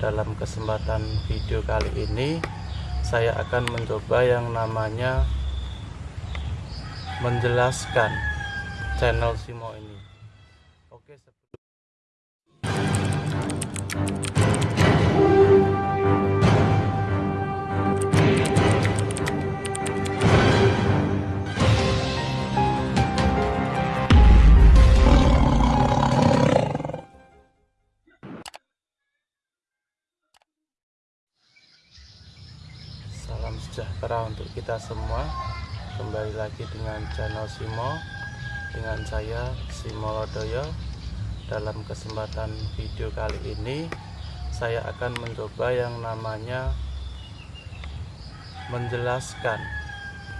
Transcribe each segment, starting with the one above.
dalam kesempatan video kali ini saya akan mencoba yang namanya menjelaskan channel Simo ini. Oke Salam sejahtera untuk kita semua. Kembali lagi dengan channel Simo Dengan saya Simo Lodoyo. Dalam kesempatan video kali ini Saya akan mencoba yang namanya Menjelaskan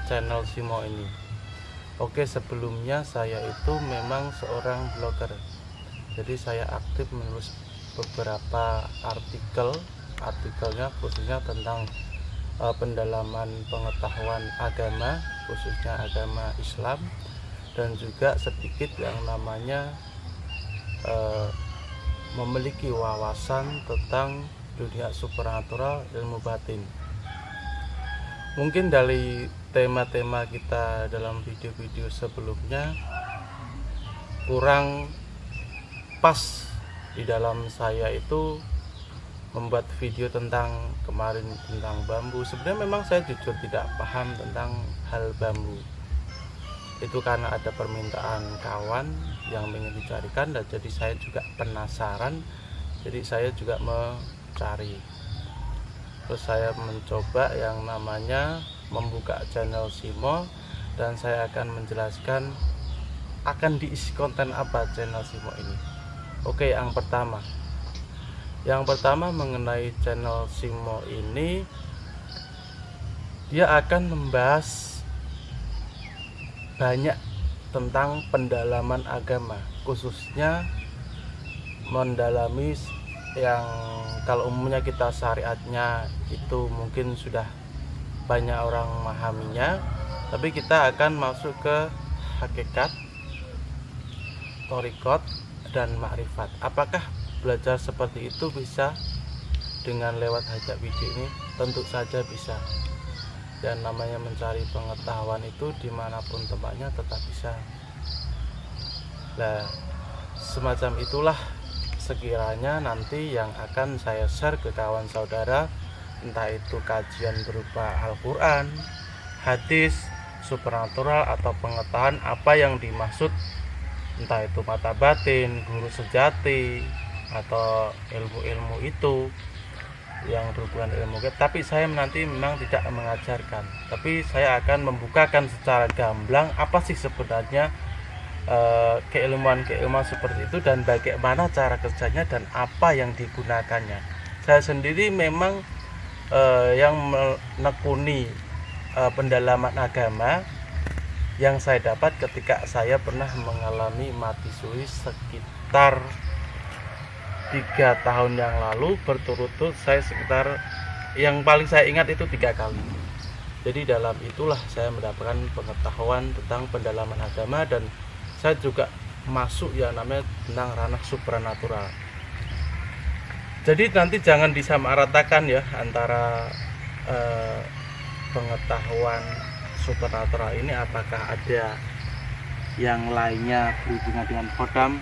channel Simo ini. Oke sebelumnya saya itu memang seorang blogger. Jadi saya aktif menulis beberapa artikel. Artikelnya khususnya tentang uh, pendalaman pengetahuan agama khususnya agama Islam dan juga sedikit yang namanya uh, memiliki wawasan tentang dunia supernatural ilmu batin. Mungkin dari tema-tema kita dalam video-video sebelumnya kurang pas di dalam saya itu membuat video tentang kemarin tentang bambu. Sebenarnya memang saya jujur tidak paham tentang hal bambu. Itu karena ada permintaan kawan yang ingin dicarikan dan jadi saya juga penasaran. Jadi saya juga mencari. Terus saya mencoba yang namanya membuka channel Simo dan saya akan menjelaskan akan diisi konten apa channel Simo ini. Oke yang pertama yang pertama mengenai channel Simo ini dia akan membahas banyak tentang pendalaman agama khususnya mendalami yang kalau umumnya kita syariatnya itu mungkin sudah banyak orang memahaminya tapi kita akan masuk ke hakikat torikot dan makrifat. Apakah belajar seperti itu bisa dengan lewat hajat video ini? Tentu saja bisa. Dan namanya mencari pengetahuan itu di mana pun tempatnya tetap bisa. Nah semacam itulah sekiranya nanti yang akan saya share ke kawan saudara entah itu kajian berupa Al-Quran hadis supernatural atau pengetahuan apa yang dimaksud entah itu mata batin guru sejati atau ilmu-ilmu itu yang berhubungan ilmu tapi saya nanti memang tidak mengajarkan. Tapi saya akan membukakan secara gamblang apa sih sebenarnya uh, keilmuan-keilmuan seperti itu dan bagaimana cara kerjanya dan apa yang digunakannya. Saya sendiri memang uh, yang menekuni uh, pendalaman agama yang saya dapat ketika saya pernah mengalami mati suri sekitar tiga tahun yang lalu berturut-turut saya sekitar yang paling saya ingat itu tiga kali. Jadi dalam itulah saya mendapatkan pengetahuan tentang pendalaman agama dan saya juga masuk ya namanya tentang ranah supranatural. Jadi nanti jangan disamaratakan ya antara eh, pengetahuan supernatural ini apakah ada yang lainnya berhubungan dengan kodam.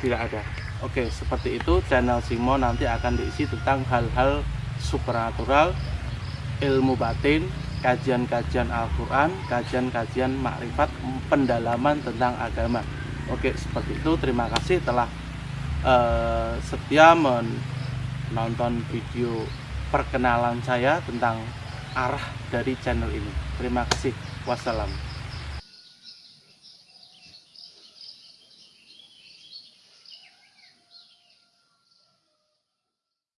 Tidak ada Oke, seperti itu channel Simo nanti akan diisi tentang hal-hal supernatural, ilmu batin, kajian-kajian Al-Quran, kajian-kajian makrifat, pendalaman tentang agama. Oke, seperti itu. Terima kasih telah uh, setia menonton video perkenalan saya tentang arah dari channel ini. Terima kasih. Wassalam.